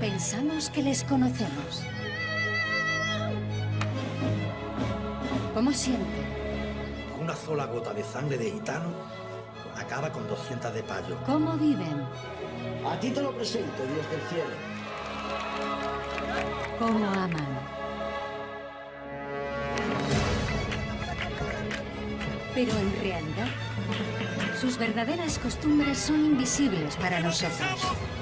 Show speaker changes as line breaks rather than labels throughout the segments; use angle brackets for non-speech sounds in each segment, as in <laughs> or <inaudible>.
Pensamos que les conocemos. ¿Cómo sienten?
Una sola gota de sangre de gitano acaba con 200 de payo.
¿Cómo viven?
A ti te lo presento, Dios del cielo.
¿Cómo aman? Pero en realidad, sus verdaderas costumbres son invisibles para nosotros.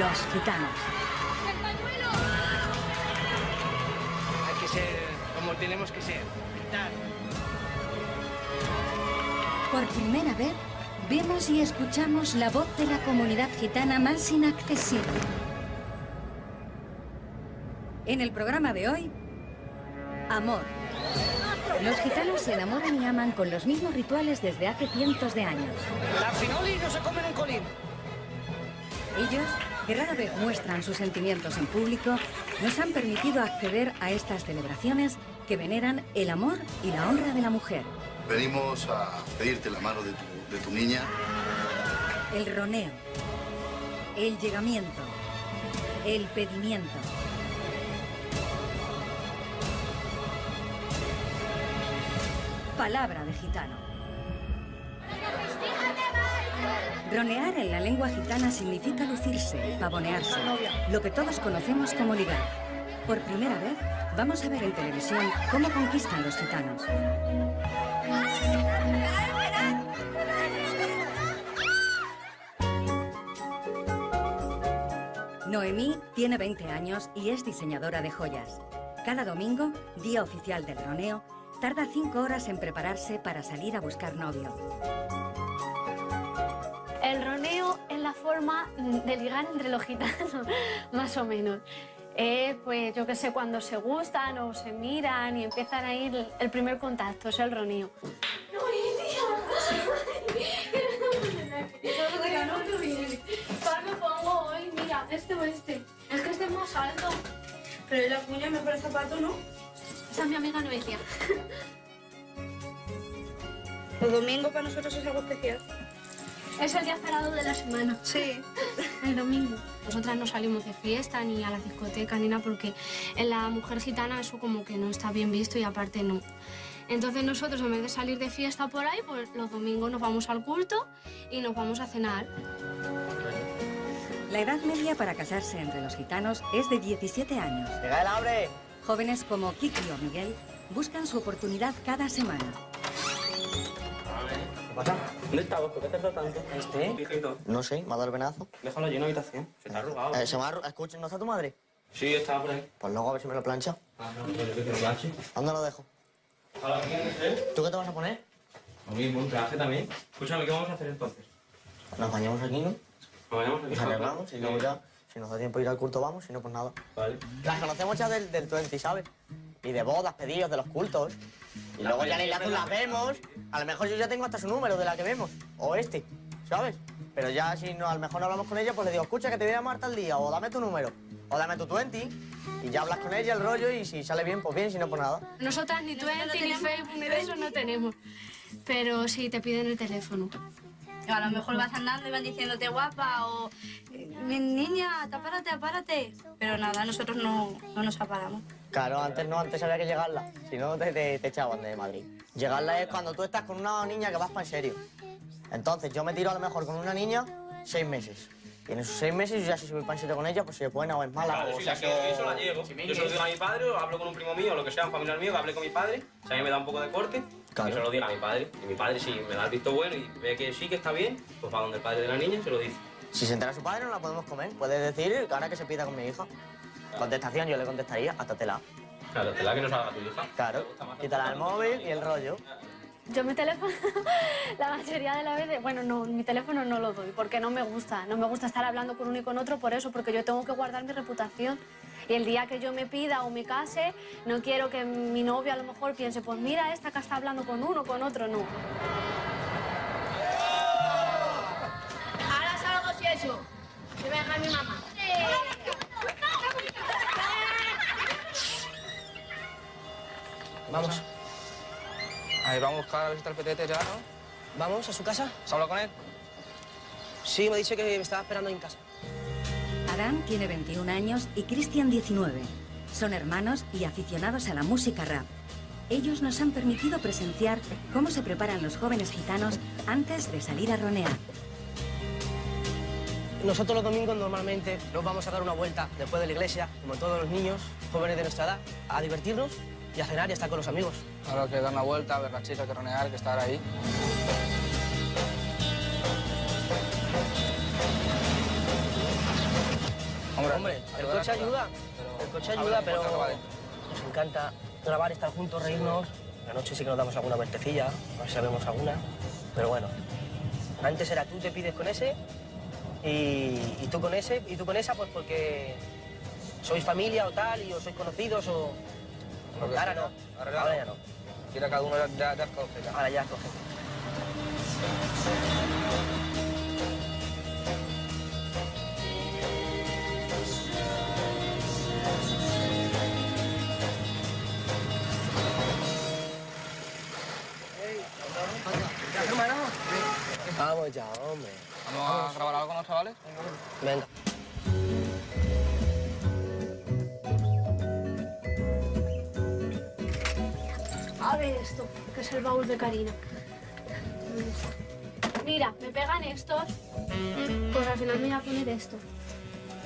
Los gitanos.
Hay que ser como tenemos que ser. Gritar.
Por primera vez, vemos y escuchamos la voz de la comunidad gitana más inaccesible. En el programa de hoy, amor. Los gitanos se enamoran y aman con los mismos rituales desde hace cientos de años.
Las finolis no se comen en colín.
Ellos, que rara vez muestran sus sentimientos en público, nos han permitido acceder a estas celebraciones que veneran el amor y la honra de la mujer.
Venimos a pedirte la mano de tu, de tu niña.
El roneo, el llegamiento, el pedimiento. Palabra de gitano. Ronear en la lengua gitana significa lucirse, pavonearse, lo que todos conocemos como ligar. Por primera vez, vamos a ver en televisión cómo conquistan los gitanos. Noemí tiene 20 años y es diseñadora de joyas. Cada domingo, día oficial del roneo, tarda 5 horas en prepararse para salir a buscar novio.
Forma de ligar entre los gitanos, <laughs> más o menos. Es, pues, yo qué sé, cuando se gustan o se miran y empiezan a ir el primer contacto, es el roneo.
¿Cuál me pongo hoy? Mira, este o este. Es que este es más alto. Pero la cuña es mejor el zapato, ¿no?
Esa es mi amiga Noelia.
Los domingos para nosotros es algo especial.
Es el día cerrado de la semana.
Sí. <laughs>
El domingo. Nosotras no salimos de fiesta ni a la discoteca ni nada porque en la mujer gitana eso como que no está bien visto y aparte no. Entonces nosotros en vez de salir de fiesta por ahí, pues los domingos nos vamos al culto y nos vamos a cenar.
La edad media para casarse entre los gitanos es de 17 años.
¡Llega el hambre!
Jóvenes como Kiki o Miguel buscan su oportunidad cada semana.
¿Qué pasa? ¿Dónde estabas? ¿Por qué te tanto?
¿Este?
Fijito.
No sé, me ha dado el venazo.
Déjalo allí en la habitación. Se está arrugado.
Eh, se me ha arru- Escucha, ¿no está tu madre?
Sí, estaba por ahí.
Pues luego a ver si me lo plancha.
Ah, no, pero yo que lo planche.
¿Dónde lo dejo?
¿A la?
¿Tú qué te vas a poner?
Lo mismo, un traje también. Escúchame, ¿qué vamos a hacer entonces?
Nos bañamos aquí, ¿no?
Nos vayamos aquí.
Nos arreglamos y luego ya, si nos da tiempo de ir al culto, vamos, si no, pues nada.
Vale.
Las conocemos ya del, del 20, ¿sabes? Y de bodas, pedidos, de los cultos. Y luego ya en el azul las vemos. A lo mejor yo ya tengo hasta su número de la que vemos. O este, ¿sabes? Pero ya si no, a lo mejor no hablamos con ella, pues le digo, escucha que te voy a llamar tal día, o dame tu número, o dame tu 20. Y ya hablas con ella el rollo y si sale bien, pues bien, si no, pues nada.
Nosotras ni Twenty, ni Facebook, ni de eso no tenemos. Pero sí te piden el teléfono.
A lo mejor vas andando y van diciéndote guapa o "Mi niña, apárate, apárate. Pero nada, nosotros no, no nos aparamos.
Claro, antes no, antes había que llegarla. Si no, te, te, te echaban de Madrid. Llegarla es cuando tú estás con una niña que vas para en serio. Entonces, yo me tiro a lo mejor con una niña seis meses. Y en esos seis meses, yo ya si soy para en serio con ella, pues si es buena o es mala.
Claro,
o
sí,
sea,
la quiero, eso la llego.
si
Yo se lo digo a mi padre, o hablo con un primo mío, o lo que sea, un familiar mío, que hable con mi padre. Si a mí me da un poco de corte,
Claro.
yo se lo digo a mi padre. Y mi padre, si me da el visto bueno y ve que sí, que está bien, pues va donde el padre de la niña y se lo dice.
Si se entera su padre, no la podemos comer. Puedes decir que ahora que se pida con mi hija. Contestación, yo le contestaría, hasta tela.
Claro, te la que no salga tu hija.
Claro, quítala el móvil y el rollo.
Yo mi teléfono, <laughs> la mayoría de las veces, bueno, no, mi teléfono no lo doy porque no me gusta. No me gusta estar hablando con uno y con otro por eso, porque yo tengo que guardar mi reputación. Y el día que yo me pida o me case, no quiero que mi novio a lo mejor piense, pues mira esta que está hablando con uno, con otro, no.
Ahora salgo si eso. Se me deja mi mamá.
Vamos. A ver, vamos a buscar a ver si está el petete ya, ¿no?
¿Vamos a su casa?
¿Has hablado con él?
Sí, me ha dicho que me estaba esperando en casa.
Adán tiene 21 años y Cristian 19. Son hermanos y aficionados a la música rap. Ellos nos han permitido presenciar cómo se preparan los jóvenes gitanos antes de salir a ronear.
Nosotros los domingos normalmente nos vamos a dar una vuelta después de la iglesia, como todos los niños, jóvenes de nuestra edad, a divertirnos y a cenar y a estar con los amigos.
Ahora que dar una vuelta, ver la chica, que ronear, que estar ahí.
Hombre, el coche ayuda, el coche ayuda, pero nos encanta grabar, estar juntos, reírnos. La noche sí que nos damos alguna vueltecilla, a ver si sabemos alguna. Pero bueno, antes era tú te pides con ese y, y tú con ese y tú con esa, pues porque sois familia o tal y o sois conocidos o... Ahora
si
no,
ahora
ahora ya no.
Quiera cada uno ya, ya, ya escoge, ya.
Ahora ya escoge. Vamos ya, hombre.
¿Vamos a grabar algo con los chavales?
Venga.
Es el baúl de Karina. Mira, me pegan estos. Pues al final me voy a poner esto.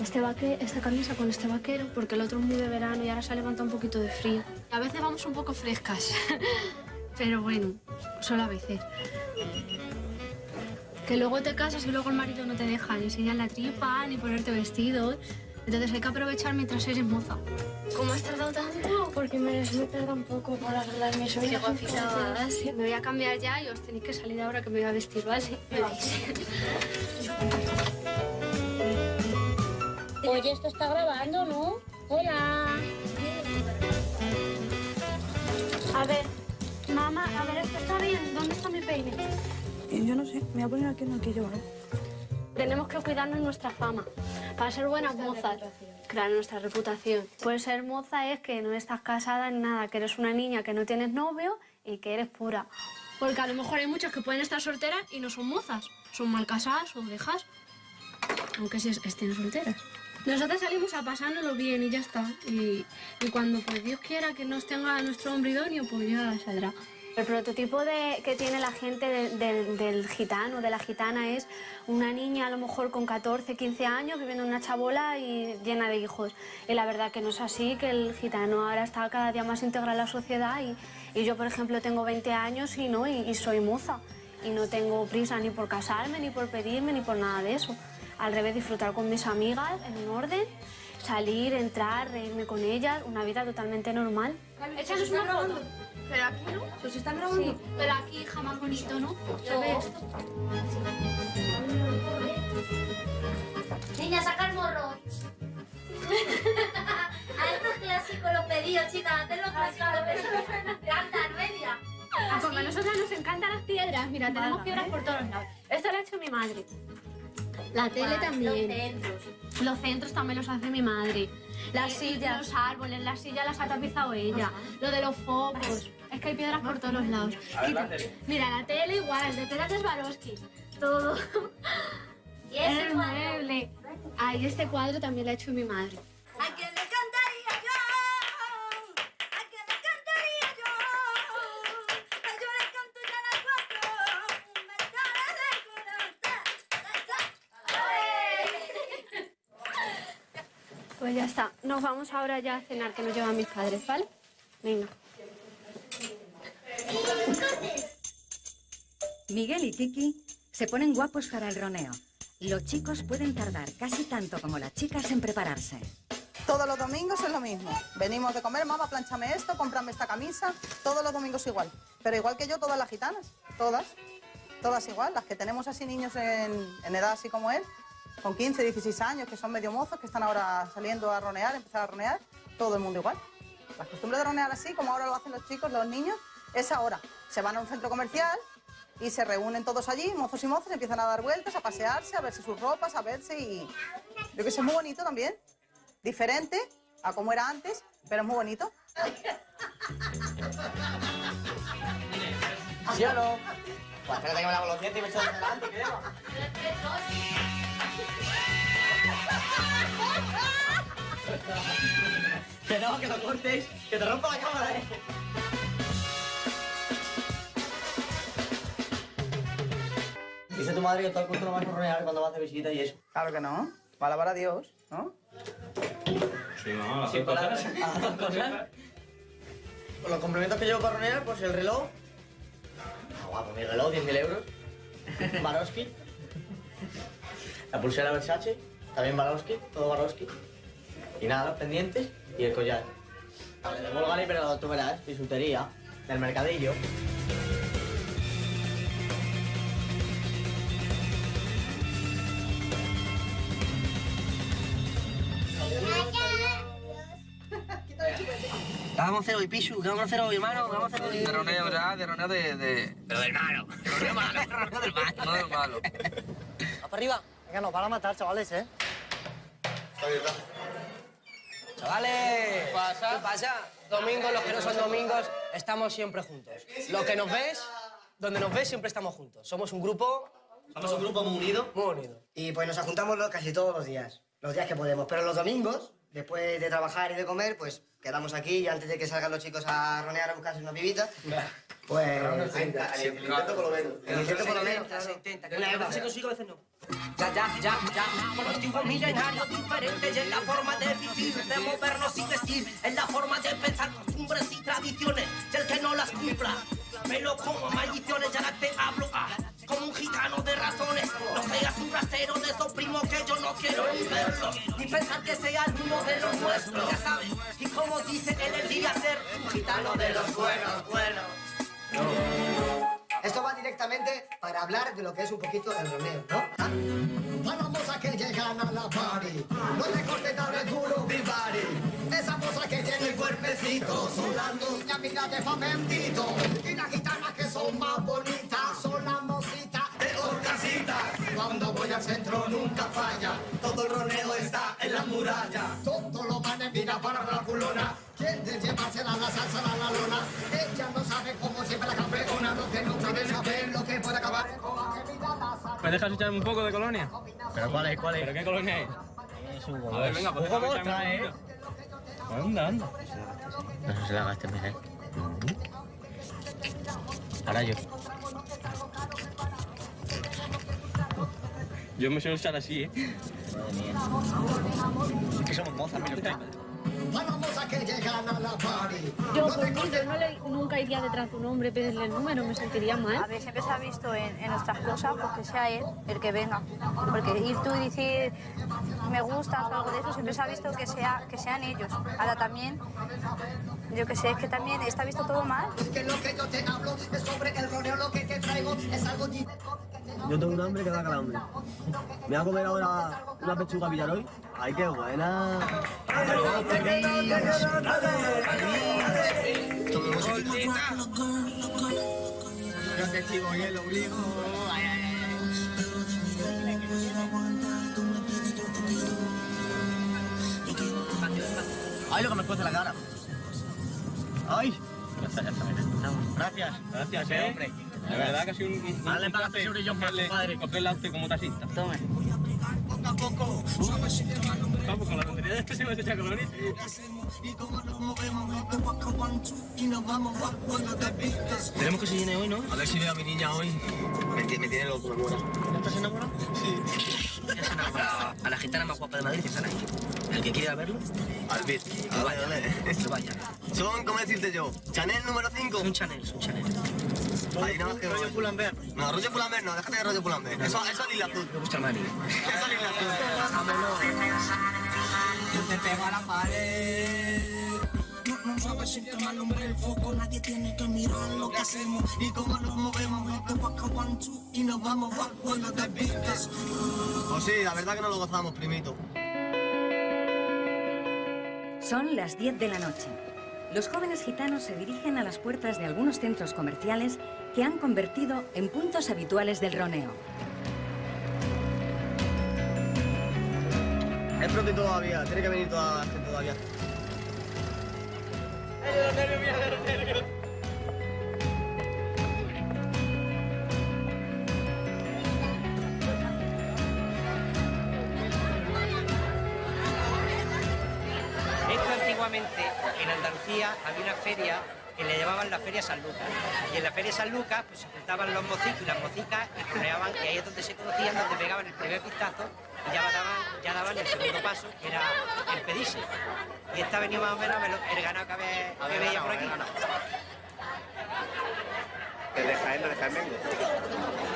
Este vaque, esta camisa con este vaquero, porque el otro es muy de verano y ahora se ha levantado un poquito de frío. A veces vamos un poco frescas, <laughs> pero bueno, solo a veces. Que luego te casas y luego el marido no te deja ni enseñar la tripa, ni ponerte vestidos. Entonces hay que aprovechar mientras eres moza. ¿Cómo has tardado tanto? Porque me, me tarda un poco por arreglar mis uñas. Me voy a cambiar ya y os tenéis que salir ahora que me voy a vestir, ¿vale? <laughs>
Oye, esto está grabando, ¿no? Hola.
A ver, mamá, a ver, esto está bien. ¿Dónde está mi peine?
Yo no sé, me voy a poner aquí en el que yo, ¿vale?
Tenemos que cuidarnos nuestra fama. Para ser buenas mozas. Claro, nuestra reputación. Pues ser moza es que no estás casada ni nada, que eres una niña que no tienes novio y que eres pura. Porque a lo mejor hay muchas que pueden estar solteras y no son mozas. Son mal casadas o dejas. Aunque sí estén solteras. Nosotras salimos a pasárnoslo bien y ya está. Y, y cuando pues Dios quiera que nos tenga nuestro hombre idóneo, pues ya saldrá. El prototipo de, que tiene la gente de- del- del gitano, de la gitana, es una niña a lo mejor con 14, 15 años viviendo en una chabola y llena de hijos. Y la verdad que no es así, que el gitano ahora está cada día más integrado en la sociedad y, y yo, por ejemplo, tengo 20 años y, no, y, y soy moza. Y no tengo prisa ni por casarme, ni por pedirme, ni por nada de eso. Al revés, disfrutar con mis amigas en un orden, salir, entrar, reírme con ellas, una vida totalmente normal. Échanos una foto. Pero aquí no.
¿Se os están grabando?
Sí, pero aquí hija más bonito, ¿no?
Niña, saca el morro. <laughs> A estos clásicos los pedidos, chicas. Antes los clásicos los pedidos. Me encantan, media.
Ah, Como a nosotras nos encantan las piedras, mira, tenemos piedras por todos lados. Esto lo ha hecho mi madre. La tele también.
los centros.
Los centros también los hace mi madre. Las
Eh,
sillas. Los árboles, las sillas las ha tapizado ella. Lo de los focos. Es que hay piedras por todos los lados.
A ver,
Y-
la tele.
Mira, la tele igual, de piedras de Swarovski. Todo. <laughs>
Y ese
mueble. Ay, este cuadro también lo ha hecho mi madre.
¿A quién le
Pues ya está. Nos vamos ahora ya a cenar, que nos llevan mis padres, ¿vale? Venga.
Miguel y Kiki se ponen guapos para el roneo. Los chicos pueden tardar casi tanto como las chicas en prepararse.
Todos los domingos es lo mismo. Venimos de comer, mamá, planchame esto, cómprame esta camisa. Todos los domingos igual. Pero igual que yo, todas las gitanas. Todas. Todas igual. Las que tenemos así niños en, en edad así como él, con 15, 16 años, que son medio mozos, que están ahora saliendo a ronear, empezar a ronear. Todo el mundo igual. La costumbre de ronear así, como ahora lo hacen los chicos, los niños, es ahora. Se van a un centro comercial y se reúnen todos allí, mozos y mozas, empiezan a dar vueltas, a pasearse, a verse sus ropas, a verse y... Yo que sé, muy bonito también diferente a como era antes, pero es muy bonito.
¿Sí o no?
Pues espérate que me lavo los dientes y me echo delante, ¿qué? Que no, que lo cortes, que te rompa la cámara, eh. Dice tu madre que todo el culto lo vas a rodear cuando vas de visita y eso.
Claro que no. Va a alabar a Dios, ¿no?
Sí, no, las
Sí,
dos cosas.
las dos cosas. Con los complementos que llevo para ronear, pues el reloj. Ah, guapo, mi reloj, 10.000 euros. <laughs> Baroski. La pulsera Versace, también Baroski, todo Baroski. Y nada, los pendientes y el collar. Vale, de Bulgari, pero tú verás, bisutería, del mercadillo.
¿Qué vamos a hacer hoy, Pichu? ¿Qué vamos a hacer hoy, hermano? ¿Qué vamos a hacer hoy?
De roneo, ¿verdad? De roneo de... de...
Pero del malo. Roneo malo, roneo del malo.
No del malo. <laughs>
¿Va para arriba? Venga, nos van a matar, chavales, ¿eh?
Chavales, ¿qué pasa? Domingos, los que no son domingos, estamos siempre juntos. Lo que nos ves, donde nos ves, siempre estamos juntos. Somos un grupo...
Somos un grupo muy unido.
Muy unido.
Y pues nos juntamos casi todos los días, los días que podemos. Pero los domingos, después de trabajar y de comer, pues quedamos aquí y antes de que salgan los chicos a ronear a buscarse una pibita, <laughs> pues...
El intento por lo menos.
El intento por lo menos, claro.
a veces se consigue, a veces no. Ya, ya, ya, ya. Colectivos milenarios diferentes y en la forma de vivir, de movernos y vestir, en la forma de pensar costumbres y tradiciones, y el que no las cumpla. Pero como maldiciones, ya te hablo, ah, como un gitano de razones. No seas un rastero de esos primos que yo no quiero ni verlo, ni pensar que sea alguno de los nuestros, ya sabes. Y como dice él, el día ser un gitano de los buenos, buenos.
Esto va directamente para hablar de lo que es un poquito el roneo, ¿no? ¿Ah? Para las mozas que llegan a la party, no te cortes tan el culo, mi body. Esas mozas que tienen el cuerpecito, niñas, mira de famentito. Y nunca falla, todo el roneo está en la muralla. Todos los manes miran para la culona, quieren llevársela a la salsa a la lona. Ella no sabe cómo siempre la campeona, lo que no sabe saber lo que puede acabar mira la
¿Me dejas echarme un poco de colonia?
¿Pero cuál es, cuál es?
¿Pero qué colonia es? A ver, venga, pues
¿Cómo
déjame echarme
trae,
un poquito. Anda, anda.
No se la gaste, Miguel. Ahora yo.
Yo me suelo echar así, ¿eh?
Es que somos mozas, mira
las mozas que llegan a la party,
Yo, por mí, yo no le- nunca iría detrás de un hombre y pedirle el número, me sentiría
A
mal.
ver, siempre se ha visto en, en nuestras cosas, pues que sea él el que venga. Porque ir tú y decir me gustas o algo de eso, siempre se ha visto que, sea, que sean ellos. Ahora también, yo que sé, es que también está visto todo mal.
que lo que yo te hablo es sobre el roneo, lo que te traigo es algo.
Yo tengo un hambre que da calambre. Me voy a comer ahora una pechuga Villaroy. ¡Ay, qué buena!
Yo te chivo y el obligo. Ay, ay, ay.
Ay, lo que me cuece la cara. Ay. Gracias.
Gracias, eh.
hombre.
La verdad que ha sido un,
Dale para compadre.
como taxista.
Tome.
Vamos, con la tontería de este se me echa colonia.
Tenemos que se llene hoy, ¿no?
A ver si veo a mi niña hoy. Me, me tiene loco, me muero.
¿Ya estás enamorado? Sí. A la gitana más guapa de Madrid están ahí. El que quiera verlo,
Albit.
que vaya, que vaya.
Son, ¿cómo decirte yo? Chanel número 5.
Son Chanel, son Chanel.
Ahí nada más que rollo Pull&Bear. No, rollo Pull&Bear no, déjate de rollo Pull&Bear. Eso, eso es lila azul.
Me gusta Mari.
Eso es lila azul.
Yo te pego a la pared. No, no sabes si te alumbra el foco, nadie tiene que mirar lo que hacemos y cómo nos movemos. Este waka one two y nos vamos cuando te vistes.
Pues sí, la verdad que no lo gozamos, primito.
Son las 10 de la noche. Los jóvenes gitanos se dirigen a las puertas de algunos centros comerciales que han convertido en puntos habituales del roneo.
Es pronto todavía, tiene que venir toda la gente todavía.
Antiguamente en Andalucía había una feria que le llamaban la Feria San Lucas. Y en la Feria San Lucas pues, se juntaban los mocicos y las mocicas y rodeaban, y ahí es donde se conocían, donde pegaban el primer pistazo y ya daban, ya daban el segundo paso, que era el pedirse. Y esta venido más o menos el ganado que, ve- que veía por aquí.
Desde Jaén, desde Jaén vengo.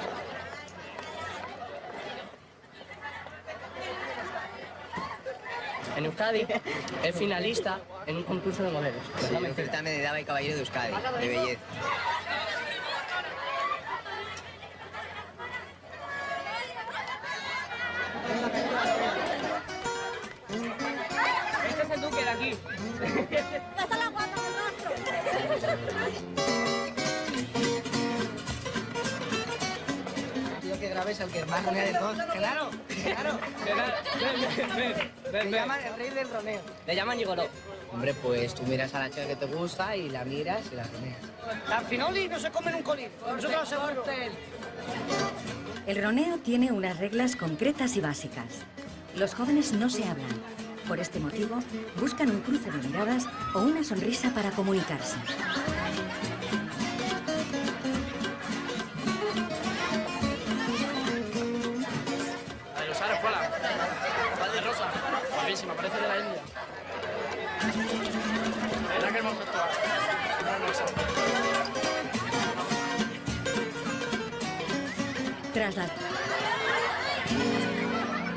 En Euskadi es finalista en un concurso de modelos.
Sí, un certamen de dama y caballero de Euskadi, de belleza.
Este es el duque de aquí. <laughs>
Grabes al que más ronea de todos. Claro, claro.
Te llaman el rey del roneo. Le llaman Gigoló.
Hombre, pues tú miras a la chica que te gusta y la miras y la roneas.
Al finoli no se comen un colín. Nosotros seguro.
El roneo tiene unas reglas concretas y básicas. Los jóvenes no se hablan. Por este motivo, buscan un cruce de miradas o una sonrisa para comunicarse.
Buenísima, parece de la India. ¿Verdad que hemos hermosa?
Tras la...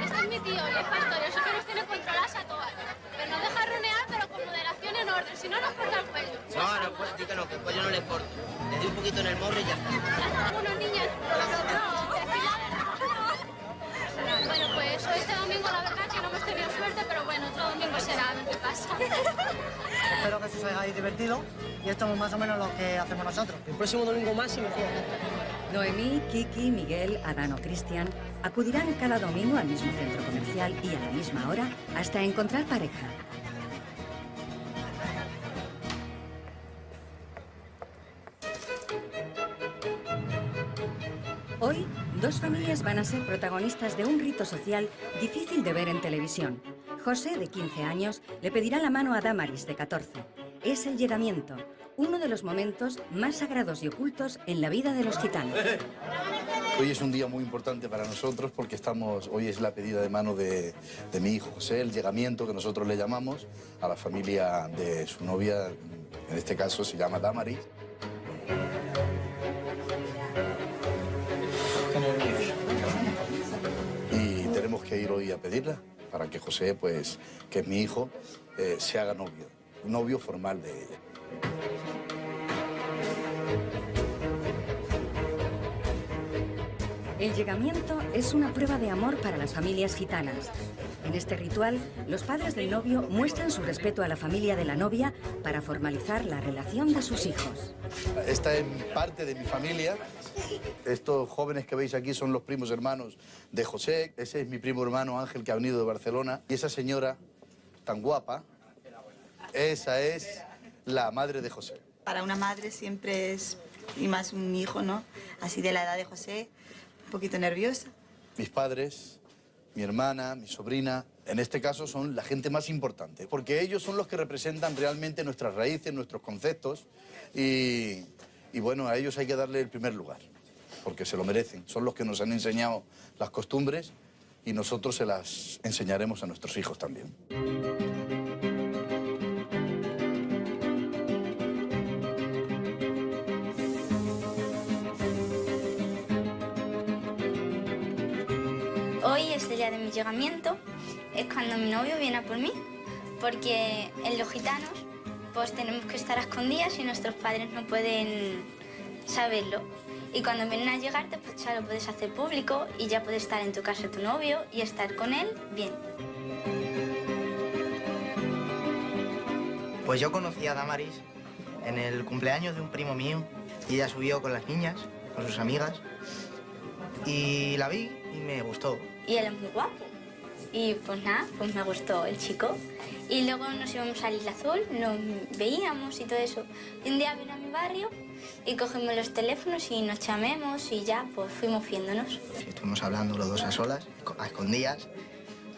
Este es mi tío y es pastor, eso que nos tiene controladas a todas. Pero nos deja ronear, pero con moderación en orden, si no nos corta el cuello.
No, no, pues di que no, que el cuello no le corto. Le doy un poquito en el morro y ya está.
Unos niños. Bueno, pues hoy este domingo la verdad que no hemos tenido suerte, domingo será, a ver qué pasa. <laughs>
Espero que os hayáis divertido y esto es más o menos lo que hacemos nosotros.
El próximo domingo más y mejor.
Noemí, Kiki, Miguel, Adán o Cristian acudirán cada domingo al mismo centro comercial y a la misma hora hasta encontrar pareja. Hoy, dos familias van a ser protagonistas de un rito social difícil de ver en televisión. José, de 15 años, le pedirá la mano a Damaris, de 14. Es el llegamiento, uno de los momentos más sagrados y ocultos en la vida de los gitanos.
Hoy es un día muy importante para nosotros porque estamos, hoy es la pedida de mano de, de mi hijo José, el llegamiento que nosotros le llamamos a la familia de su novia, en este caso se llama Damaris. Y tenemos que ir hoy a pedirla para que José, pues, que es mi hijo, eh, se haga novio, novio formal de ella.
El llegamiento es una prueba de amor para las familias gitanas. En este ritual, los padres del novio muestran su respeto a la familia de la novia para formalizar la relación de sus hijos.
Esta es parte de mi familia. Estos jóvenes que veis aquí son los primos hermanos de José. Ese es mi primo hermano Ángel que ha venido de Barcelona. Y esa señora tan guapa, esa es la madre de José.
Para una madre siempre es, y más un hijo, ¿no? Así de la edad de José, un poquito nerviosa.
Mis padres, mi hermana, mi sobrina, en este caso son la gente más importante, porque ellos son los que representan realmente nuestras raíces, nuestros conceptos, y, y bueno, a ellos hay que darle el primer lugar, porque se lo merecen. Son los que nos han enseñado las costumbres y nosotros se las enseñaremos a nuestros hijos también.
Es el día de mi llegamiento, es cuando mi novio viene a por mí, porque en los gitanos pues tenemos que estar a escondidas y nuestros padres no pueden saberlo. Y cuando vienen a llegarte, pues ya lo puedes hacer público y ya puedes estar en tu casa tu novio y estar con él bien.
Pues yo conocí a Damaris en el cumpleaños de un primo mío y ella subió con las niñas, con sus amigas, y la vi y me gustó.
Y él es muy guapo. Y pues nada, pues me gustó el chico. Y luego nos íbamos al Isla Azul, nos veíamos y todo eso. Y un día vino a mi barrio y cogimos los teléfonos y nos llamemos y ya pues fuimos viéndonos.
Estuvimos hablando los dos a solas, a escondidas,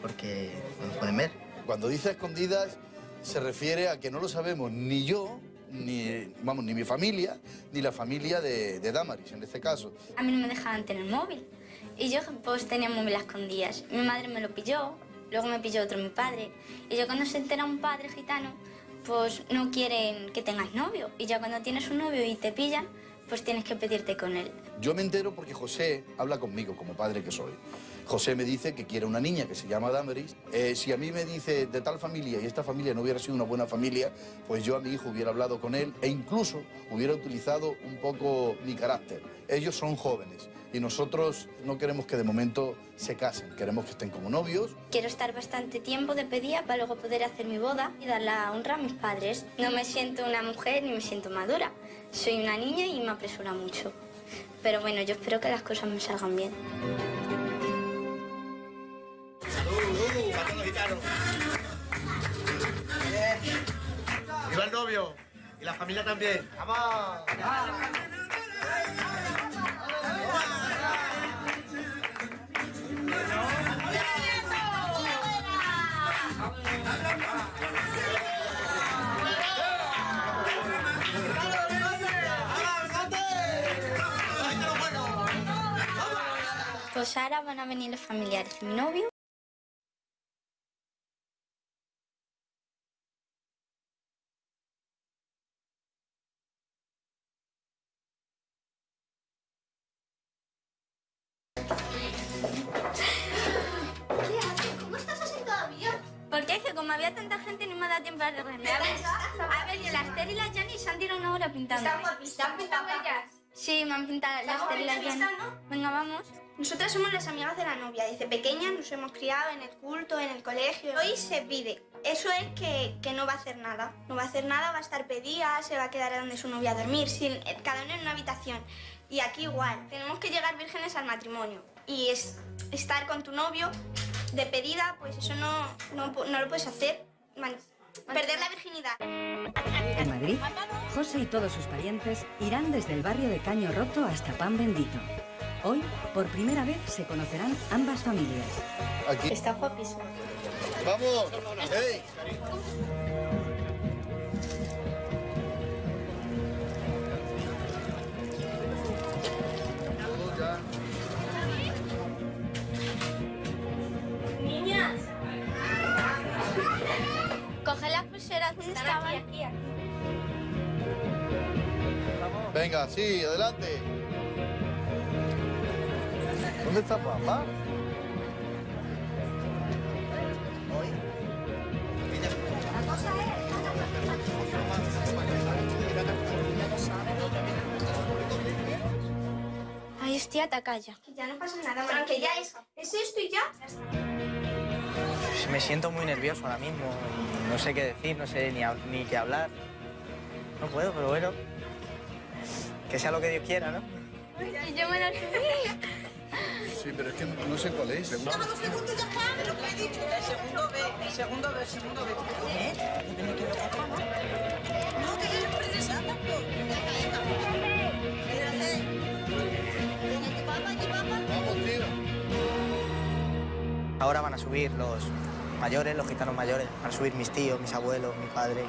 porque no nos pueden ver.
Cuando dice escondidas, se refiere a que no lo sabemos ni yo, ni, vamos, ni mi familia, ni la familia de, de Damaris, en este caso.
A mí no me dejaban tener móvil. Y yo pues tenía móvil a escondidas. Mi madre me lo pilló, luego me pilló otro mi padre. Y yo cuando se entera un padre gitano, pues no quieren que tengas novio. Y ya cuando tienes un novio y te pillan, pues tienes que pedirte con él.
Yo me entero porque José habla conmigo como padre que soy. José me dice que quiere una niña que se llama Damaris. Eh, si a mí me dice de tal familia y esta familia no hubiera sido una buena familia, pues yo a mi hijo hubiera hablado con él e incluso hubiera utilizado un poco mi carácter. Ellos son jóvenes y nosotros no queremos que de momento se casen, queremos que estén como novios.
Quiero estar bastante tiempo de pedía para luego poder hacer mi boda y dar la honra a mis padres. No me siento una mujer ni me siento madura. Soy una niña y me apresura mucho. Pero bueno, yo espero que las cosas me salgan bien.
¡Viva el novio! Y la familia también. ¡Vamos!
Pues ahora van a venir los familiares de mi novio.
¿Qué haces? ¿Cómo estás así todavía?
Porque es que como había tanta gente no me da tiempo a arreglarme. A ver, y la Esther y la Jenny se han tirado una hora pintando.
Están guapísimas. ¿Te han pintado ellas?
Sí, me han pintado la
Están
Esther y la
guapitas
Jenny.
están, ¿no?
Venga, vamos.
Nosotras somos las amigas de la novia. Desde pequeñas nos hemos criado en el culto, en el colegio. Hoy se pide. Eso es que, que no va a hacer nada. No va a hacer nada, va a estar pedida, se va a quedar donde su novia a dormir, sin, eh, cada uno en una habitación. Y aquí igual. Tenemos que llegar vírgenes al matrimonio. Y es estar con tu novio de pedida, pues eso no, no, no lo puedes hacer. Man- Perder la virginidad.
En Madrid, José y todos sus parientes irán desde el barrio de Caño Roto hasta Pan Bendito. Hoy, por primera vez, se conocerán ambas familias.
Aquí.
Está guapísimo.
¡Vamos! ¡Ey!
Niñas. Coge las pulseras donde estaban.
Venga, sí, adelante. ¿Dónde está papá?
Ay, hostia, calla.
Que ya no pasa nada, Mari, que ya es, es esto y ya.
Pues me siento muy nervioso ahora mismo y no sé qué decir, no sé ni, qué hablar. No puedo, pero bueno. Que sea lo que Dios quiera, ¿no?
Y yo me la subí.
Sí, pero es que no sé cuál es.
El segundo B, el segundo B, el segundo B. ¿Eh? No, que es precisando.
Ahora van a subir los mayores, los gitanos mayores, van a subir mis tíos, mis abuelos, mi padre,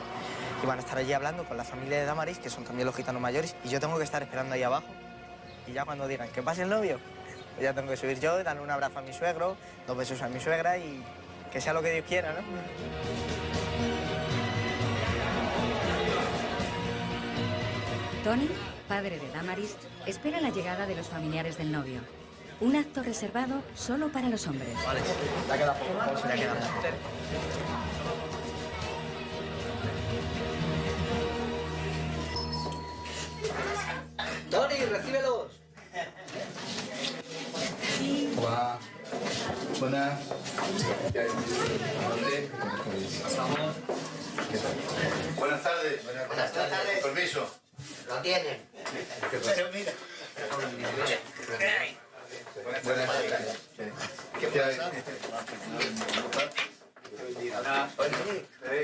y van a estar allí hablando con la familia de Damaris, que son también los gitanos mayores, y yo tengo que estar esperando ahí abajo. Y ya cuando digan que pase el novio, ya tengo que subir yo, darle un abrazo a mi suegro, dos besos a mi suegra y que sea lo que Dios quiera, ¿no?
Tony, padre de Damaris, espera la llegada de los familiares del novio. Un acto reservado solo para los hombres.
Vale, ya queda poco, ya queda poco.
Tony, recíbelos.
Buenas. Buenas tardes.
Buenas tardes.
Permiso.
Lo tienen. Pero mira.
Buenas tardes.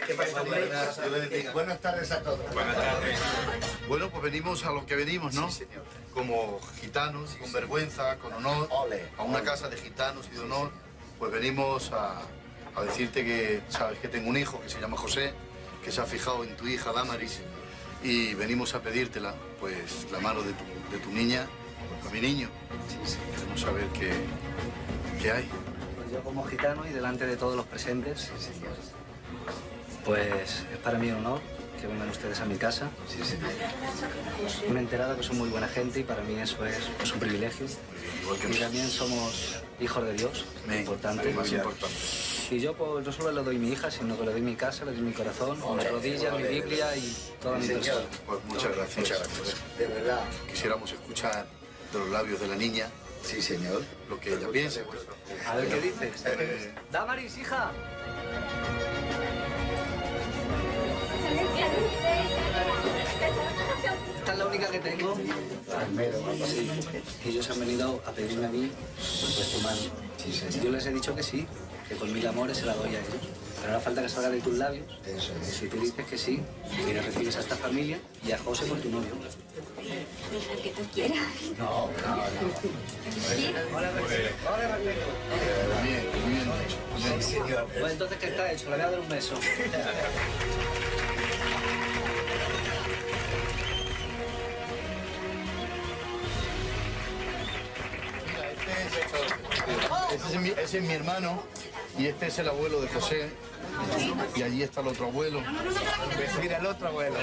¿Qué
pasa? Buenas tardes a todos. Buenas tardes.
Bueno, pues venimos a lo que venimos, ¿no? Como gitanos, con vergüenza, con honor, a una casa de gitanos y de honor, pues venimos a, a decirte que sabes que tengo un hijo que se llama José que se ha fijado en tu hija Damaris y venimos a pedírtela, pues la mano de tu, de tu niña, a mi niño. Queremos saber qué, qué hay.
Pues yo como gitano y delante de todos los presentes, pues es para mí un honor que vengan ustedes a mi casa. Me he enterado que son muy buena gente y para mí eso es pues, un privilegio. Y también somos hijos de Dios, muy importante.
más importante.
Y yo pues, no solo le doy mi hija, sino que le doy mi casa, le doy mi corazón, mi rodilla, mi Biblia y toda mi persona.
Pues muchas gracias. Muchas gracias. De verdad. Quisiéramos escuchar de los labios de la niña. Sí, señor. Lo que ella piensa.
A ver qué dices.
Eh,
Damaris, hija. Que tengo. Sí. Ellos han venido a pedirme a mí pues tu mano. Yo les he dicho que sí, que con mil amores se la doy a ellos. Pero ahora falta que salga de tus labios. Si tú dices que sí, que recibes a esta familia y a José por tu novio.
El que tú quieras.
No, no, no.
Bien, muy bien hecho.
Pues entonces, ¿qué está hecho? Le voy a dar un beso. <laughs>
Ese es, mi, ese es mi hermano y este es el abuelo de José. Y allí está el otro abuelo. Mira, el otro abuelo.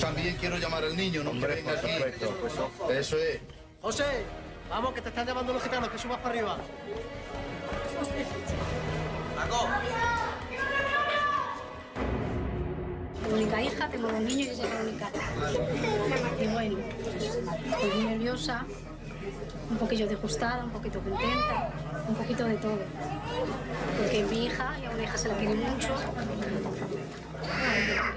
También quiero llamar al niño, no que venga aquí. Eso es.
José, vamos, que te están llamando los gitanos, que subas para arriba.
La única hija, tengo dos niños y ella es la única. Y bueno, estoy muy nerviosa, un poquillo disgustada, un poquito contenta, un poquito de todo. Porque mi hija y a una hija se la quiere mucho.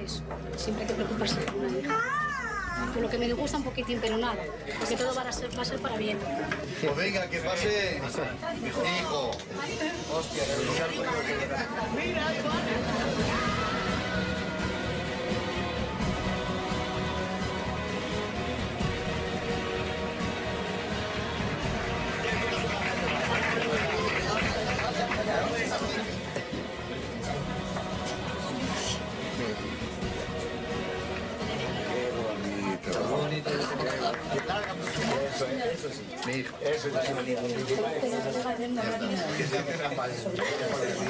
Eso, siempre hay que preocuparse por una hija. Por lo que me disgusta un poquitín, pero nada, porque todo va a ser, va a ser para bien.
Pues venga, que pase. Hijo. Hostia, Eso,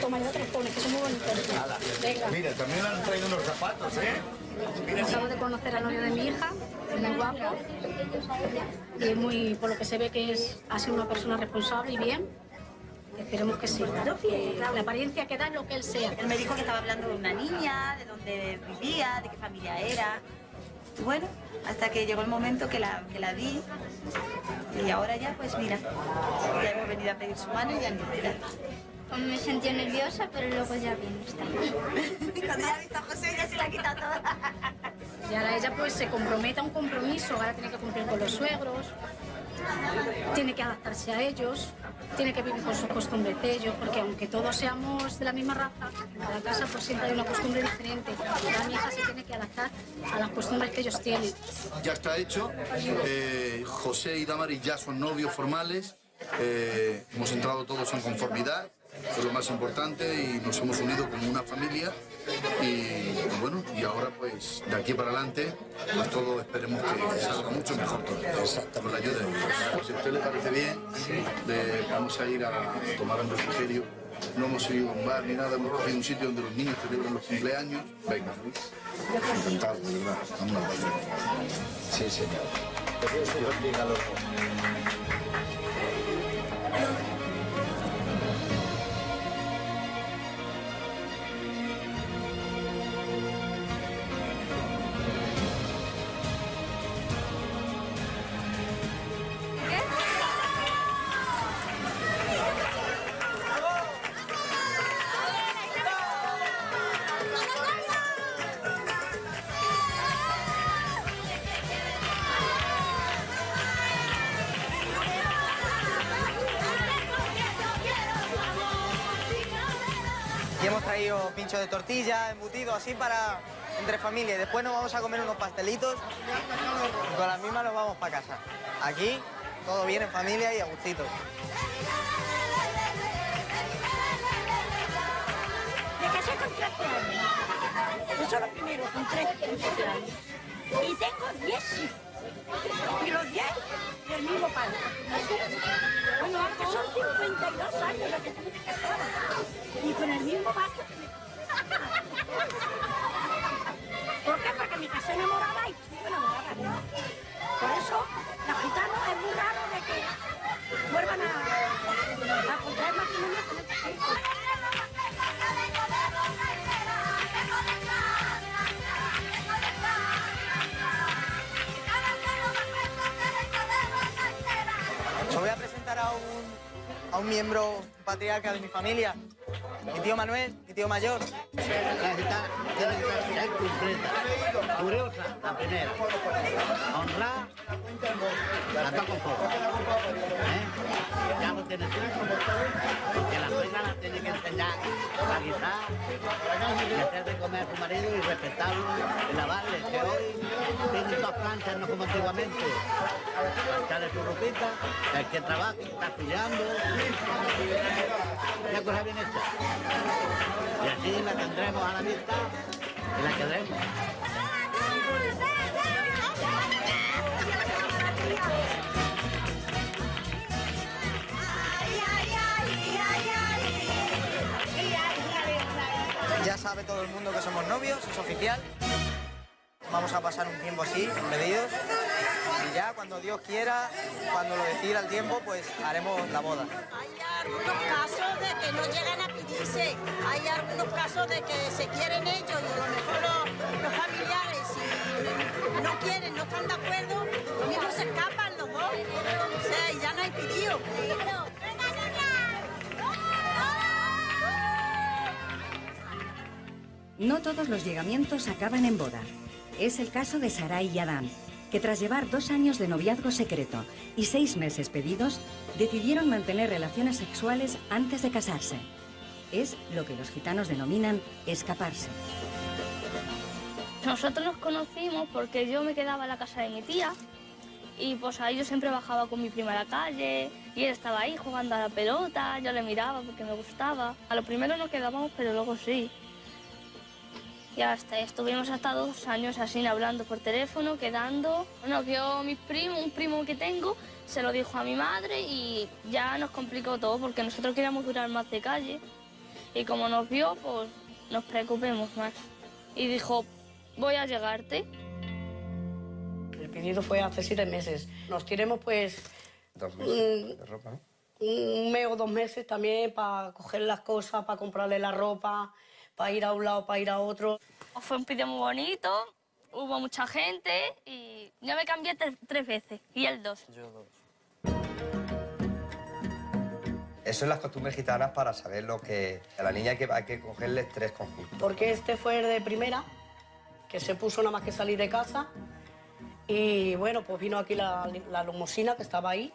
Toma, ya te los pones, que son muy bonitos. Venga.
Mira, también le han traído unos zapatos, ¿eh?
Acabo de conocer al novio de mi hija, es muy guapo. Y muy, por lo que se ve que es, ha sido una persona responsable y bien. Esperemos que sí. la apariencia que da es lo que él sea.
Él me dijo que estaba hablando de una niña, de dónde vivía, de qué familia era. Y bueno, hasta que llegó el momento que la, que la vi. Y ahora ya, pues mira, ya hemos venido a pedir su mano y ya ni mira.
Me sentí nerviosa, pero luego ya bien está. <laughs>
Cuando ya ha visto a José, ya se la quita toda.
Y ahora ella pues se compromete a un compromiso, ahora tiene que cumplir con los suegros, tiene que adaptarse a ellos, tiene que vivir con sus costumbres de ellos, porque aunque todos seamos de la misma raza, en cada casa pues siempre hay una costumbre diferente. La mi hija se tiene que adaptar a las costumbres que ellos tienen.
Ya está hecho. Eh, José y Damaris ya son novios formales. Eh, hemos entrado todos en conformidad, es lo más importante, y nos hemos unido como una familia. Y, bueno, y ahora pues de aquí para adelante, pues todo esperemos que salga mucho mejor todo. Exacto. Con la ayuda de Dios. Si a usted le parece bien, vamos a ir a tomar un refrigerio. No hemos ido a un bar ni nada, hemos cogido un sitio donde los niños celebran los cumpleaños. Venga, Luis. Encantado, de verdad. Vamos a pasar. Sí, señor. Que Dios te bendiga, loco.
Embutido, así para entre familia. Después nos vamos a comer unos pastelitos y con las mismas nos vamos para casa. Aquí todo bien en familia y a gustito.
Me casé con 13 años.
Eso es lo primero, con 13, 13 años. Y tengo 10 hijos. Y los 10 del mismo padre. Bueno, son 52 años los que tuve que casar. Y con el mismo macho. ¿Por qué? Porque me casé enamorada y estuve enamorada. Por eso, los gitanos es muy raro de que vuelvan a, a contraer matrimonio con.
Os voy a presentar a un, a un miembro patriarca de mi familia, mi tío Manuel, mi tío mayor.
La gitana tiene que ser curiosa, la primera. Honrar, la toco fuego. ¿Eh? Ya lo tiene todo. Que la reina la tiene que enseñar a guisar, y hacer de comer a su marido y respetarlo y lavarle. Que hoy tienen dos planchas, no como antiguamente. Plancharle su ropita, el que trabaja, está estudiando. Una cosa bien hecha. Y así la tendremos a la vista y la queremos.
Sabe todo el mundo que somos novios, es oficial. Vamos a pasar un tiempo así, medidos. Y ya cuando Dios quiera, cuando lo decida el tiempo, pues haremos la boda.
algunos casos de que no llegan a pedirse. Hay algunos casos de que se quieren ellos y a lo mejor los, los familiares, si no quieren, no están de acuerdo, los mismos se escapan los dos. O sea, y ya no hay pedido.
No todos los llegamientos acaban en boda. Es el caso de Sarai y Adán, que tras llevar dos años de noviazgo secreto y seis meses pedidos, decidieron mantener relaciones sexuales antes de casarse. Es lo que los gitanos denominan escaparse.
Nosotros nos conocimos porque yo me quedaba en la casa de mi tía y pues ahí yo siempre bajaba con mi prima a la calle y él estaba ahí jugando a la pelota, yo le miraba porque me gustaba. A lo primero no quedábamos, pero luego sí. Y hasta estuvimos hasta dos años así hablando por teléfono, quedando. Bueno, que yo, mi primo, un primo que tengo, se lo dijo a mi madre y ya nos complicó todo porque nosotros queríamos durar más de calle. Y como nos vio, pues nos preocupemos más. Y dijo, voy a llegarte.
El pedido fue hace siete meses. Nos tiremos pues
Dos
meses
meses de ropa, ¿no?
un mes o dos meses también para coger las cosas, para comprarle la ropa, para ir a un lado, para ir a otro.
Fue un pedido muy bonito, hubo mucha gente y yo me cambié tre- tres veces y él dos.
Eso es las costumbres gitanas para saber lo que... A la niña hay que, hay que cogerle tres conjuntos.
Porque este fue el de primera, que se puso nada más que salir de casa. Y bueno, pues vino aquí la, la que estaba ahí.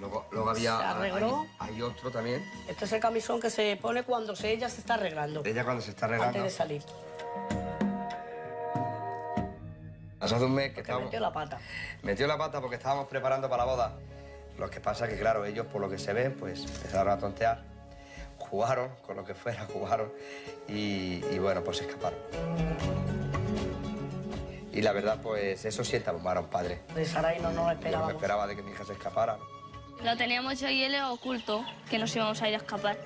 Luego, luego había...
Se arregló.
Hay, hay otro también.
Este es el camisón que se pone cuando se, ella se está arreglando,
Ella cuando se está arreglando...
antes de salir.
Hace un mes que estábamos...
Metió la pata.
Metió la pata porque estábamos preparando para la boda. Lo que pasa es que, claro, ellos, por lo que se ve, pues empezaron a tontear. Jugaron con lo que fuera, <laughs> jugaron. Y, y bueno, pues se escaparon. Y la verdad, pues eso sienta bombar a un padre.
De Saray no nos
Yo no me
esperábamos.
esperaba de que mi hija se escapara.
Lo teníamos yo y él oculto, que nos íbamos a ir a escapar.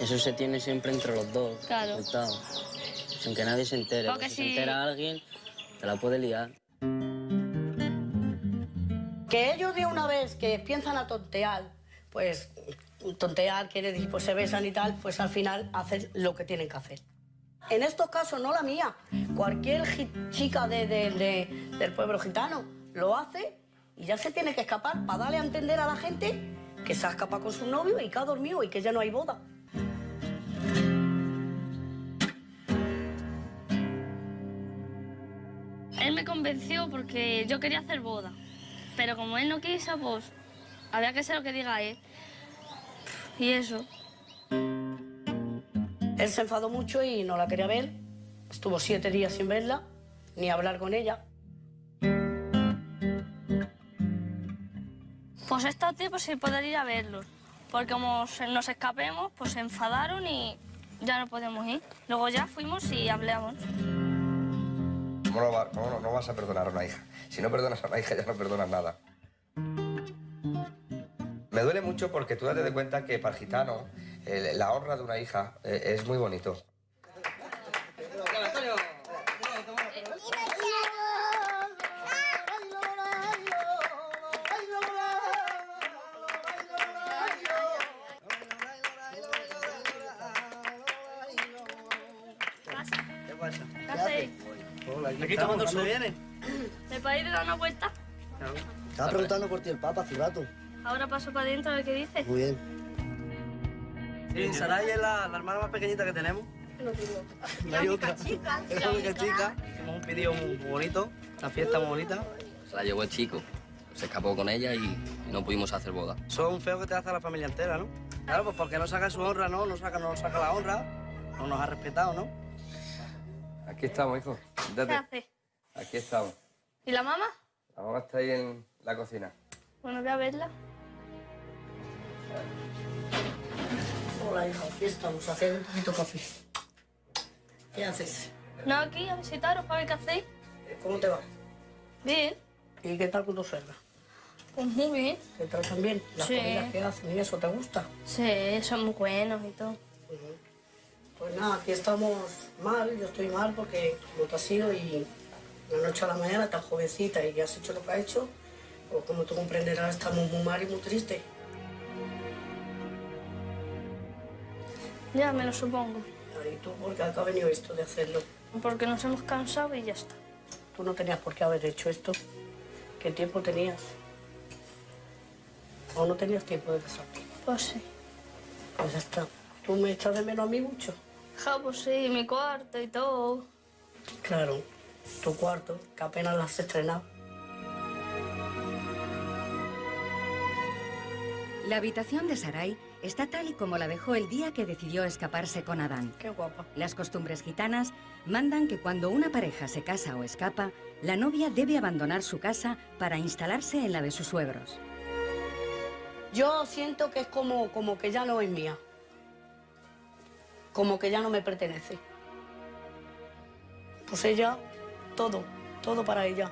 Eso se tiene siempre entre los dos.
Claro.
ocultado. Sin que nadie se entere.
Porque
si
si-
se entera alguien, te la puede liar.
Que ellos de una vez que piensan a tontear, pues tontear quiere decir, pues se besan y tal, pues al final hacen lo que tienen que hacer. En estos casos, no la mía, cualquier chica de- de- de- del pueblo gitano lo hace y ya se tiene que escapar para darle a entender a la gente que se ha escapado con su novio y que ha dormido y que ya no hay boda.
Él me convenció porque yo quería hacer boda. Pero como él no quiso, pues había que hacer lo que diga él. Y eso.
Él se enfadó mucho y no la quería ver. Estuvo siete días sin verla, ni hablar con ella.
Pues estos tiempos sin poder ir a verlos. Porque como nos escapemos, pues se enfadaron y ya no podemos ir. Luego ya fuimos y hablamos.
¿Cómo no, vas a perdonar a una hija? Si no perdonas a una hija, ya no perdonas nada. Me duele mucho porque tú date de cuenta que para el gitano la honra de una hija eh, es muy bonito.
¿Cuándo
sol.
viene?
¿Me podéis dar una vuelta?
Estaba preguntando por ti el Papa hace rato.
Ahora paso para adentro a ver qué dice.
Muy bien.
Sí, Saray es la, la hermana más pequeñita que tenemos.
No tengo.
No hay otra. Es la única chica. Hicimos un pedido muy bonito, una fiesta muy bonita.
Se la llevó el chico. Se escapó con ella y, y no pudimos hacer boda.
Son feos que te hace a la familia entera, ¿no? Claro, pues porque no saca su honra, ¿no? No saca, no saca la honra. No nos ha respetado, ¿no?
Aquí estamos, hijo.
¿Qué hace?
Aquí estamos.
¿Y la mamá?
La mamá está ahí en la cocina.
Bueno, voy a verla.
Hola, hija, aquí estamos, haciendo un poquito de café. ¿Qué haces?
No, aquí a visitaros para ver qué hacéis.
¿Cómo te va?
Bien.
¿Y qué tal con tu suegra?
Pues muy bien.
¿Te tratan bien? ¿Las
Sí.
comidas que hacen y eso te gusta?
Sí, son muy buenos y todo.
Pues nada, aquí estamos mal, yo estoy mal porque como te has ido y de la noche a la mañana tan jovencita y has hecho lo que has hecho, pues como tú comprenderás estamos muy mal y muy tristes.
Ya me lo supongo.
¿Y tú por qué ha venido esto de hacerlo?
Porque nos hemos cansado y ya está.
Tú no tenías por qué haber hecho esto. ¿Qué tiempo tenías? ¿O no tenías tiempo de casarte?
Pues sí.
Pues ya está. ¿Tú me echas de menos a mí mucho?
Ja, pues sí, mi cuarto y todo.
Claro, tu cuarto, que apenas lo has estrenado.
La habitación de Sarai está tal y como la dejó el día que decidió escaparse con Adán.
Qué guapa.
Las costumbres gitanas mandan que cuando una pareja se casa o escapa, la novia debe abandonar su casa para instalarse en la de sus suegros.
Yo siento que es como, como que ya no es mía. Como que ya no me pertenece. Pues ella, todo, todo para ella.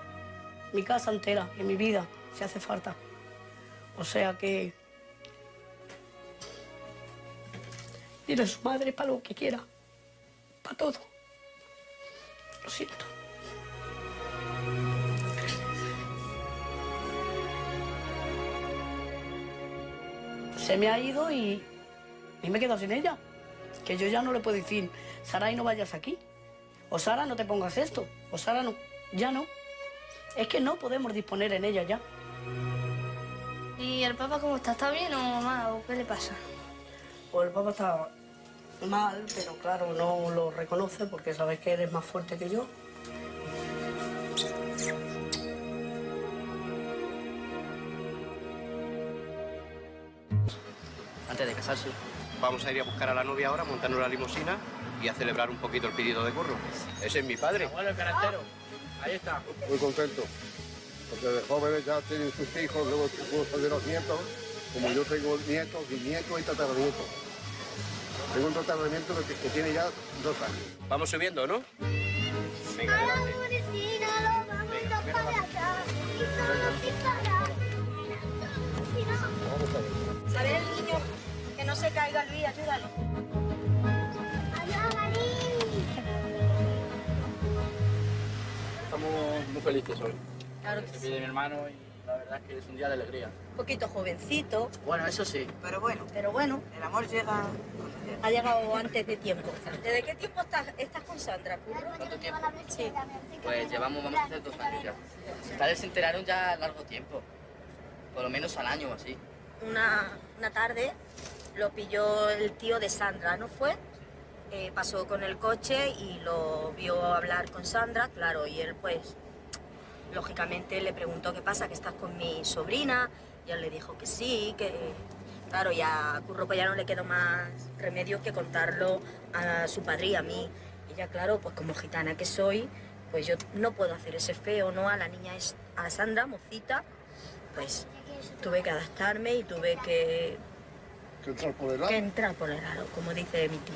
Mi casa entera y mi vida, si hace falta. O sea que... Dile a su madre para lo que quiera. Para todo. Lo siento. se me ha ido y, y me he quedado sin ella. Que yo ya no le puedo decir, Sara, y no vayas aquí. O Sara, no te pongas esto. O Sara, no. Ya no. Es que no podemos disponer en ella ya.
¿Y el papá cómo está? ¿Está bien o mal? ¿O qué le pasa?
Pues el papá está mal, pero claro, no lo reconoce porque sabes que eres más fuerte que yo.
Antes de casarse. Vamos a ir a buscar a la novia ahora, montarnos la limusina y a celebrar un poquito el pedido de curro. Ese es mi padre.
Bueno, el caractero. Ahí está.
Muy contento, porque de jóvenes ya tienen sus hijos, luego gustan de los nietos, como yo tengo nietos, bisnietos y tataranietos. Tengo un tratamiento que, que tiene ya dos años.
Vamos subiendo, ¿no? Venga, adelante.
¿Sabes el niño que no se caiga, Luis? Ayúdalo.
Muy felices hoy.
Claro que
Se
sí.
pide mi hermano y la verdad es que es un día de alegría.
Un poquito jovencito.
Bueno, eso sí.
Pero bueno. Pero bueno. El amor llega... Ha llegado antes de tiempo. ¿Desde qué tiempo estás, estás con Sandra?
¿Cuánto tiempo?
Sí.
Pues llevamos, vamos a hacer dos años ya. Sus padres se enteraron ya a largo tiempo. Por lo menos al año o así.
Una, una tarde lo pilló el tío de Sandra, ¿no fue? Eh, pasó con el coche y lo vio hablar con Sandra, claro, y él pues lógicamente le preguntó qué pasa, que estás con mi sobrina, y él le dijo que sí, que claro, ya a Curro pues ya no le quedó más remedio que contarlo a su padre y a mí. Y ya claro, pues como gitana que soy, pues yo no puedo hacer ese feo, ¿no? A la niña, es, a Sandra, mocita, pues tuve que adaptarme y tuve que
Que entrar por el
que
lado.
entrar por el aro, como dice mi tío.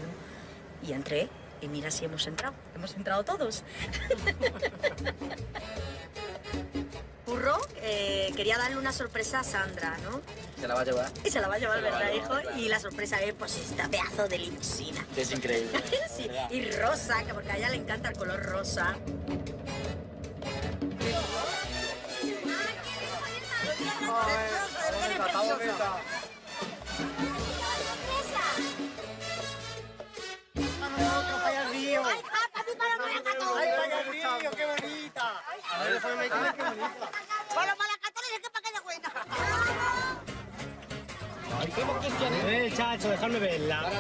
Y entré y mira si hemos entrado. Hemos entrado todos. <laughs> Curro eh, quería darle una sorpresa a Sandra, ¿no?
Se la va a llevar.
Y se la va a llevar,
a
¿verdad,
llevar,
hijo? Y la sorpresa es, pues, esta pedazo de limusina.
Es increíble.
Sí, y rosa, que porque a ella le encanta el color rosa.
¡Ay, para el río, qué bonita! A ver, déjame qué bonita. Para los malacatones es que para que de buena.
Eh, chacho, dejadme verla.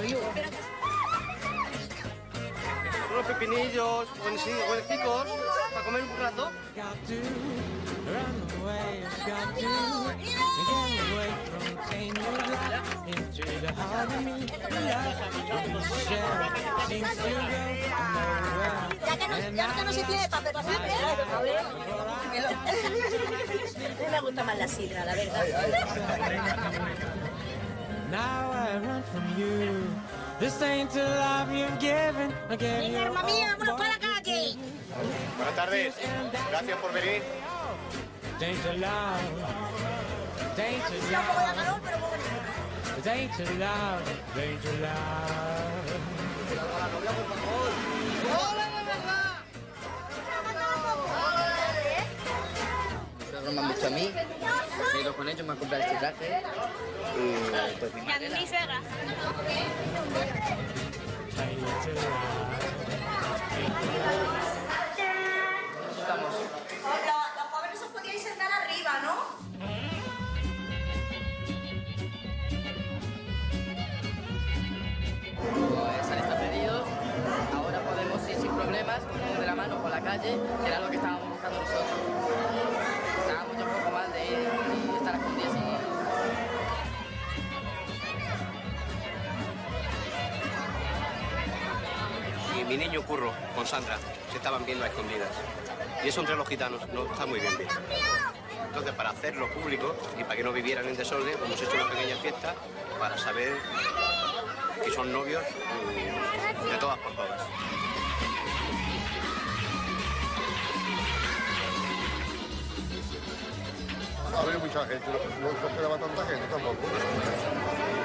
Unos pepinillos, buenecicos, para comer un rato.
Ya que no, ya que no se tiene me gusta más la sidra, la verdad.
Now I run from you. This ain't the life you've given.
Para.
Buenas tardes. Gracias por venir.
Too loud.
¡Hola, de verdad!
Ustedes me han visto a mí, me he ido con ellos, me han comprado este traje y pues mi madre...
mi suegra. Hola,
calle, era lo que estábamos buscando nosotros. Estábamos ya un poco mal de estar escondidos
Y mi niño Curro con Sandra se estaban viendo a escondidas. Y eso entre los gitanos no está muy bien visto. Entonces, para hacerlo público y para que no vivieran en desorden, hemos hecho una pequeña fiesta para saber que son novios mm, de todas por todas.
Ha habido mucha gente, no, no esperaba tanta gente tampoco.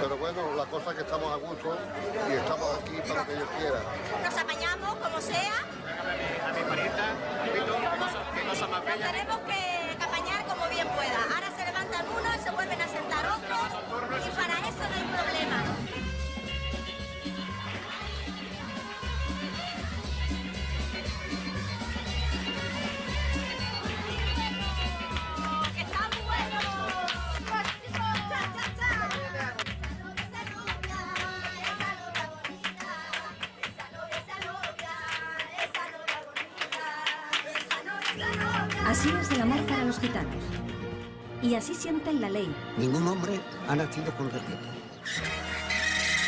Pero bueno, la cosa es que estamos a gusto y estamos aquí para lo que ellos quieran.
Nos apañamos como sea.
A mi parienta, que cosa más bella.
Tenemos que que apañar como bien pueda.
Así sienten la ley,
Ningún hombre ha nacido con respeto.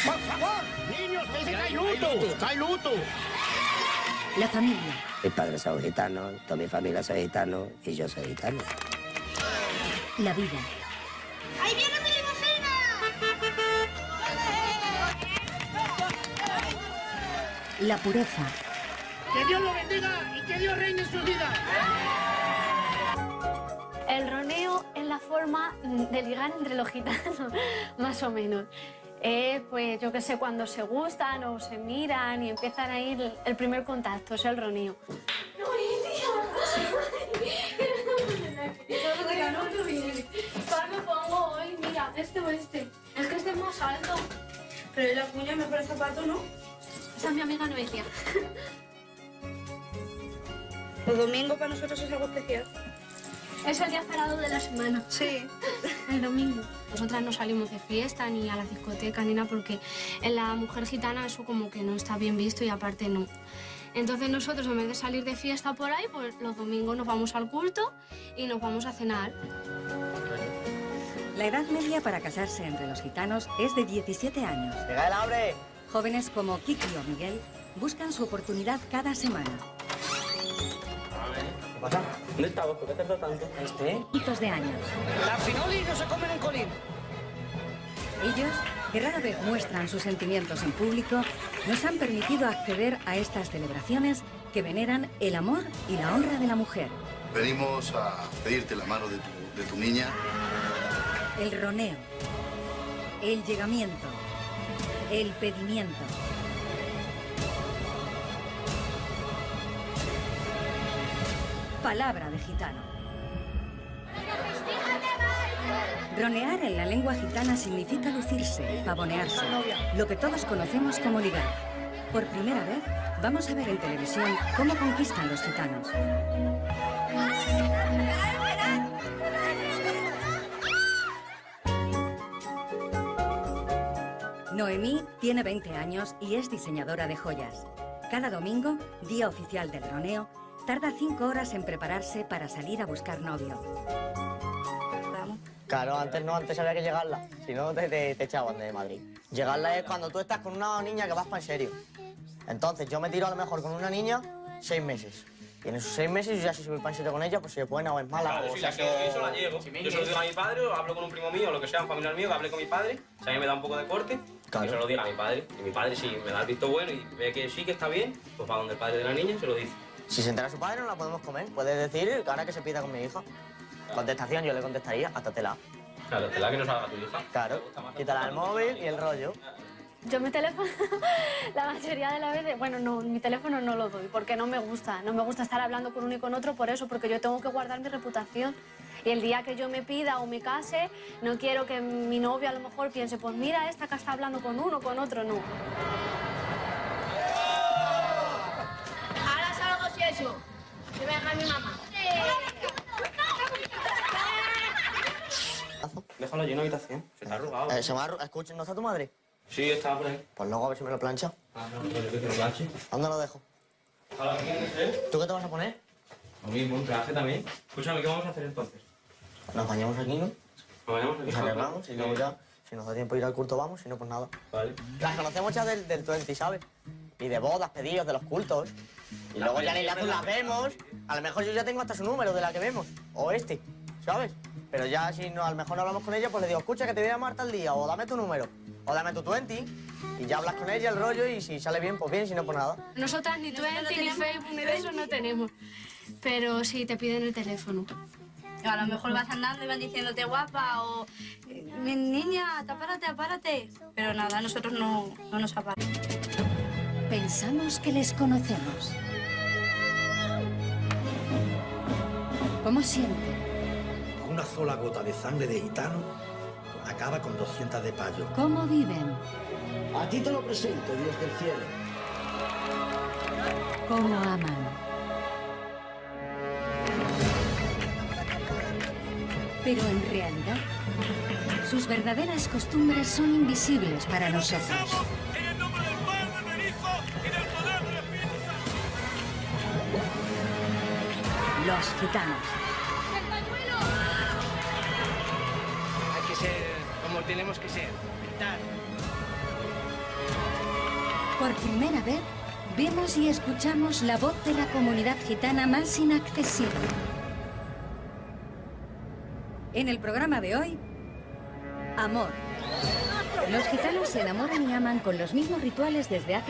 ¡Por favor! ¡Niños, que hay luto! ¡Hay luto!
la familia,
Mi padre es gitano, toda mi familia es gitano y yo soy gitano.
la vida.
¡Ahí viene mi
La pureza,
¡Que Dios lo bendiga y que Dios reine en su vida!
Forma de ligar entre los gitanos, <laughs> más o menos. Es, pues, yo qué sé, cuando se gustan o se miran y empiezan a ir el primer contacto, es el.
Mira, este o este. Es que este es más alto. Pero la cuña me parece zapato, ¿no?
Esa es mi amiga Noelia.
Los domingos para nosotros es algo especial.
Es el día esperado de la semana. Sí. <laughs> El domingo. Nosotras no salimos de fiesta ni a la discoteca ni nada porque en la mujer gitana eso como que no está bien visto y aparte no. Entonces nosotros en vez de salir de fiesta por ahí, pues los domingos nos vamos al culto y nos vamos a cenar.
La edad media para casarse entre los gitanos es de 17 años.
¡Llega el hambre!
Jóvenes como Kiki o Miguel buscan su oportunidad cada semana.
¿Qué pasa? ¿Dónde estamos? ¿Por qué tarda tanto? ¿Este?
Hitos de años.
Las finoli no se comen en colín.
Ellos, que rara vez muestran sus sentimientos en público, nos han permitido acceder a estas celebraciones que veneran el amor y la honra de la mujer.
Venimos a pedirte la mano de tu, de tu niña.
El roneo, el llegamiento, el pedimiento. Palabra de gitano. Ronear en la lengua gitana significa lucirse, pavonearse, lo que todos conocemos como ligar. Por primera vez, vamos a ver en televisión cómo conquistan los gitanos. Noemí tiene 20 años y es diseñadora de joyas. Cada domingo, día oficial del roneo, tarda 5 horas en prepararse para salir a buscar novio.
Claro, antes no, antes había que llegarla. Si no, te, te, te echaban de Madrid. Llegarla es cuando tú estás con una niña que vas para en serio. Entonces, yo me tiro a lo mejor con una niña seis meses. Y en esos seis meses yo ya si soy para en serio con ella, pues si es buena o es mala.
Claro,
o sea
la eso la llevo. Yo se lo digo a mi padre, o hablo con un primo mío, o lo que sea, un familiar mío, que hable con mi padre, si a mí me da un poco de corte,
Claro.
y se lo diga a mi padre. Y mi padre, si me da el visto bueno y ve que sí, que está bien, pues va donde el padre de la niña y se lo dice.
Si se entera su padre, no la podemos comer. Puedes decir, ahora que se pida con mi hija. Contestación, yo le contestaría, hasta tela.
Claro, te la que no salga tu hija.
Claro, quítala el móvil y el rollo.
Yo mi teléfono, <laughs> la mayoría de las veces, bueno, no, mi teléfono no lo doy porque no me gusta. No me gusta estar hablando con uno y con otro por eso, porque yo tengo que guardar mi reputación. Y el día que yo me pida o me case, no quiero que mi novio a lo mejor piense, pues mira, esta que está hablando con uno, con otro, no.
Salgo si eso. Que me deja mi mamá.
Déjalo allí en la habitación, se te ha arrugado.
Eh, se me ha arru- Escucha, ¿no está tu madre?
Sí, estaba por ahí.
Pues luego a ver si me lo plancha.
Ah, no, pero yo que te lo planche.
¿Dónde lo dejo?
Ojalá que quieres, ¿eh?
¿Tú qué te vas a poner?
Lo mismo, un traje también. Escúchame, ¿qué vamos a hacer entonces?
Nos bañamos aquí, ¿no?
Nos bañamos aquí.
Nos arreglamos y luego ya, si nos da tiempo de ir al culto, vamos, si no, pues nada.
Vale.
Las conocemos ya del, del 20, ¿sabes? Y de bodas, pedidos, de los cultos. Y luego ya en el azul las vemos. A lo mejor yo ya tengo hasta su número de la que vemos. O este, ¿sabes? Pero ya si no, a lo mejor no hablamos con ella, pues le digo, escucha, que te voy a llamar tal día, o dame tu número, o dame tu 20. Y ya hablas con ella, el rollo, y si sale bien, pues bien, si no, pues nada.
Nosotras ni Twenty, ni Facebook, ni de eso no tenemos. Pero sí, te piden el teléfono.
A lo mejor vas andando y van diciéndote guapa o "Mi niña, apárate, apárate. Pero nada, nosotros no, no nos aparamos.
Pensamos que les conocemos. ¿Cómo sienten?
Una sola gota de sangre de gitano acaba con 200 de payo.
¿Cómo viven?
A ti te lo presento, Dios del cielo.
¿Cómo aman? Pero en realidad, sus verdaderas costumbres son invisibles para nosotros. Los gitanos.
Hay que ser como tenemos que ser. Gritar.
Por primera vez, vemos y escuchamos la voz de la comunidad gitana más inaccesible. En el programa de hoy, amor. Los gitanos se enamoran y aman con los mismos rituales desde hace